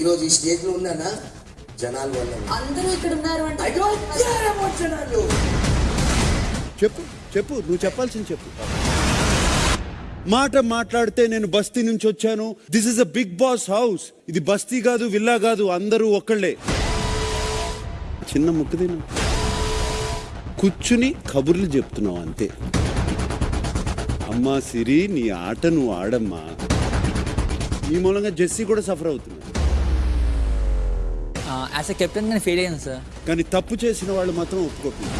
ఈరోజు ఈ స్టేజ్లో ఉన్నానా? జనాల వల్ల. అందరూ ఇక్కడ ఉన్నారు అంటే ఐ డోంట్ కేర్ అబౌట్ జనాలు. చెప్పు చెప్పు నువ్వు చెప్పాల్సింది చెప్పు. మాట మాట్లాడితే నేను బస్తీ నుంచి వచ్చాను. This is a Bigg Boss house ఇది బస్తీ కాదు విల్లా కాదు అందరూ ఒక్కళ్ళే. చిన్న ముక్కు తిను కూర్చుని కబుర్లు చెప్తున్నావు అంతే. అమ్మా సిరి నీ ఆట నువ్వు ఆడమ్మా. ఈ మూలంగా జెస్సీ కూడా సఫర్ అవుతుంది. యాజ్ ఎ కెప్టెన్ నేను ఫెయిల్ అయ్యాను సార్. కానీ తప్పు చేసిన వాళ్ళు మాత్రం ఒప్పుకోకుండా.